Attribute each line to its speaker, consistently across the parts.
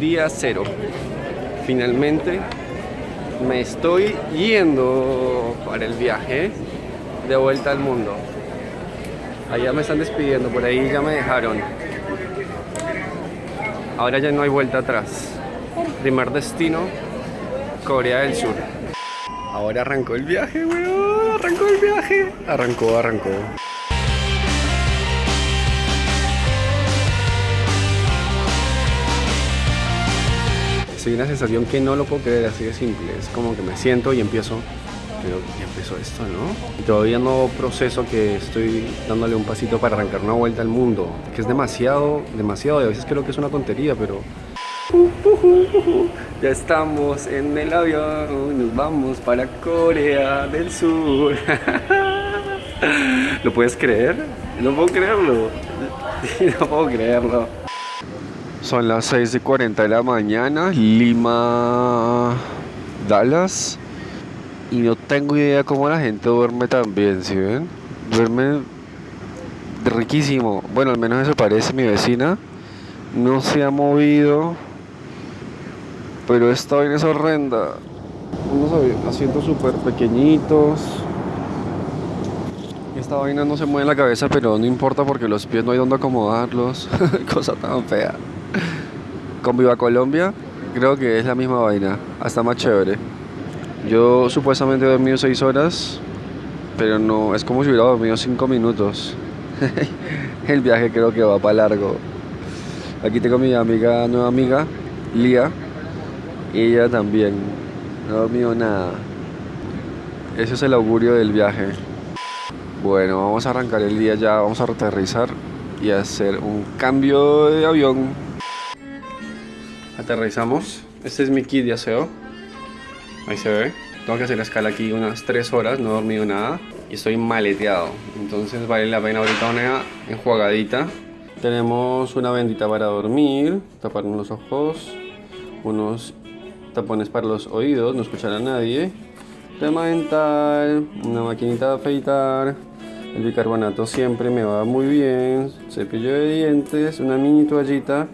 Speaker 1: Día cero. Finalmente me estoy yendo para el viaje de vuelta al mundo. Allá me están despidiendo, por ahí ya me dejaron. Ahora ya no hay vuelta atrás. Primer destino, Corea del Sur. Ahora arrancó el viaje, weón. Arrancó el viaje. Arrancó, arrancó. Soy una sensación que no lo puedo creer, así de simple. Es como que me siento y empiezo. Pero ya empezó esto, ¿no? Y todavía no proceso que estoy dándole un pasito para arrancar una vuelta al mundo. Que es demasiado, demasiado. Y a veces creo que es una tontería, pero ya estamos en el avión, nos vamos para Corea del Sur. ¿Lo puedes creer? No puedo creerlo. No puedo creerlo. Son las 6 y 40 de la mañana, Lima, Dallas. Y no tengo idea cómo la gente duerme tan bien, ¿sí ven? Duerme riquísimo. Bueno, al menos eso parece mi vecina. No se ha movido. Pero esta vaina es horrenda. Unos asientos súper pequeñitos. Esta vaina no se mueve en la cabeza, pero no importa porque los pies no hay donde acomodarlos. Cosa tan fea. Con Viva Colombia, creo que es la misma vaina. Hasta más chévere. Yo supuestamente he dormido 6 horas, pero no, es como si hubiera dormido 5 minutos. El viaje creo que va para largo. Aquí tengo mi amiga, nueva amiga, Lía. Ella también. No ha dormido nada. Ese es el augurio del viaje. Bueno, vamos a arrancar el día ya, vamos a aterrizar y hacer un cambio de avión. Aterrizamos. Este es mi kit de aseo. Ahí se ve. Tengo que hacer la escala aquí unas 3 horas, no he dormido nada y estoy maleteado. Entonces vale la pena ahorita una enjuagadita. Tenemos una bendita para dormir, taparnos los ojos, unos tapones para los oídos, no escuchar a nadie, tema dental, una maquinita de afeitar, el bicarbonato siempre me va muy bien, cepillo de dientes, una mini toallita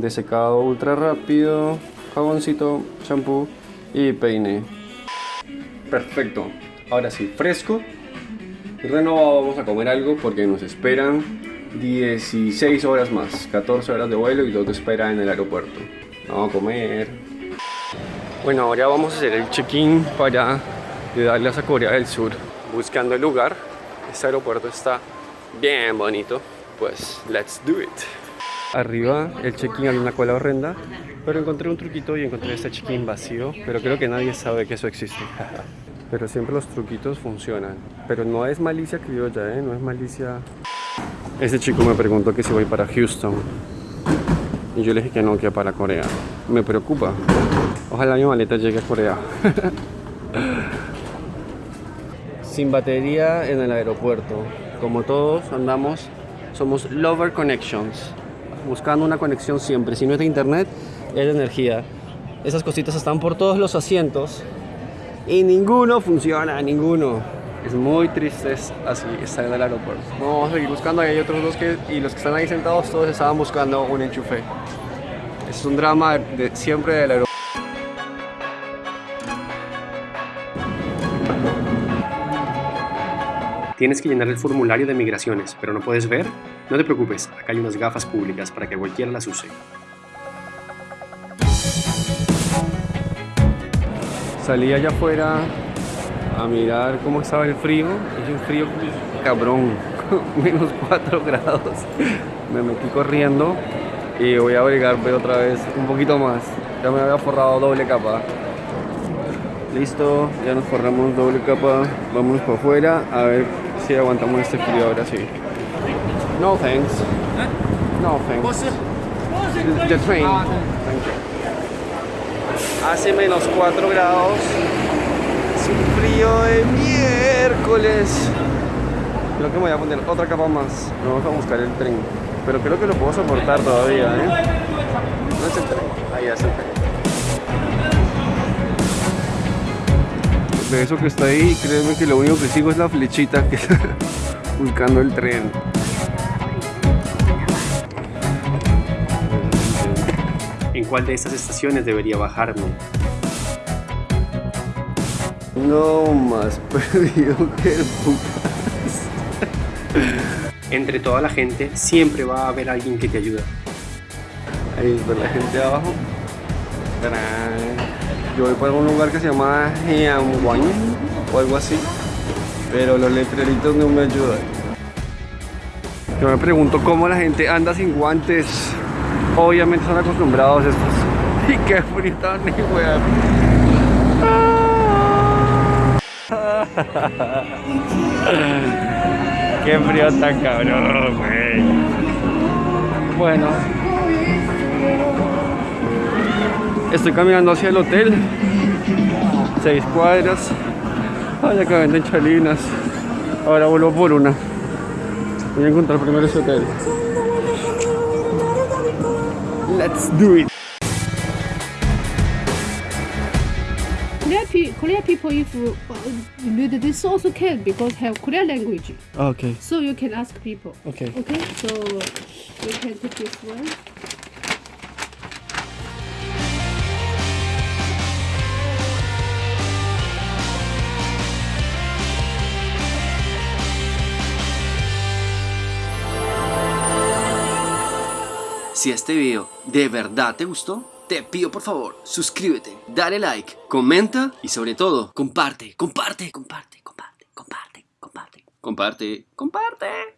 Speaker 1: de secado ultra rápido, jaboncito, shampoo y peine. Perfecto. Ahora sí, fresco y renovado. Vamos a comer algo porque nos esperan 16 horas más, 14 horas de vuelo y todo espera en el aeropuerto. Vamos a comer. Bueno, ahora vamos a hacer el check-in para darles a Corea del Sur. Buscando el lugar. Este aeropuerto está bien bonito. Pues, let's do it. Arriba el check-in hay una cola horrenda, pero encontré un truquito y encontré este check-in vacío, pero creo que nadie sabe que eso existe. pero siempre los truquitos funcionan. Pero no es malicia criolla, ¿eh? No es malicia... Este chico me preguntó que si voy para Houston. Y yo le dije que no, que para Corea. Me preocupa. Ojalá mi maleta llegue a Corea. Sin batería en el aeropuerto. Como todos andamos, somos Lover Connections. Buscando una conexión siempre. Si no es de internet, es de energía. Esas cositas están por todos los asientos. Y ninguno funciona, ninguno. Es muy triste así estar en el aeropuerto. Vamos a seguir buscando. Hay otros dos que, y los que están ahí sentados, todos estaban buscando un enchufe. Es un drama de, siempre del aeropuerto.
Speaker 2: Tienes que llenar el formulario de migraciones, pero no puedes ver. No te preocupes, acá hay unas gafas públicas para que cualquiera las use.
Speaker 1: Salí allá afuera a mirar cómo estaba el frío. Es un frío cabrón, menos 4 grados. Me metí corriendo y voy a abrigarme otra vez un poquito más. Ya me había forrado doble capa. Listo, ya nos forramos doble capa. Vamos para afuera a ver si aguantamos este frío ahora sí. No thanks. No thanks. The train. Thank you. Hace menos 4 grados. Es un frío de miércoles. Creo que me voy a poner otra capa más. Vamos a buscar el tren. Pero creo que lo puedo soportar todavía, ¿eh? No es el tren. Ahí es el tren. De eso que está ahí, créeme que lo único que sigo es la flechita que está buscando el tren.
Speaker 2: en cuál de estas estaciones debería bajarme.
Speaker 1: No más perdido que el putas.
Speaker 2: Entre toda la gente siempre va a haber alguien que te ayuda.
Speaker 1: Ahí está la gente de abajo. Tarán. Yo voy para un lugar que se llama Heamwang o algo así. Pero los letreritos no me ayudan. Yo me pregunto cómo la gente anda sin guantes. Obviamente son acostumbrados estos. Y qué frío tan ni weón. Qué frío tan cabrón, güey. Bueno. Estoy caminando hacia el hotel. Seis cuadras. Ay, acá venden chalinas. Ahora vuelvo por una. Voy a encontrar primero ese hotel. Let's do it.
Speaker 3: Korean, pe- Korean people, if uh, this also can because have Korean language,
Speaker 1: Okay,
Speaker 3: so you can ask people.
Speaker 1: okay.
Speaker 3: Okay, so you can take this one.
Speaker 4: Si este video de verdad te gustó, te pido por favor, suscríbete, dale like, comenta y sobre todo, comparte, comparte, comparte, comparte, comparte, comparte, comparte, comparte.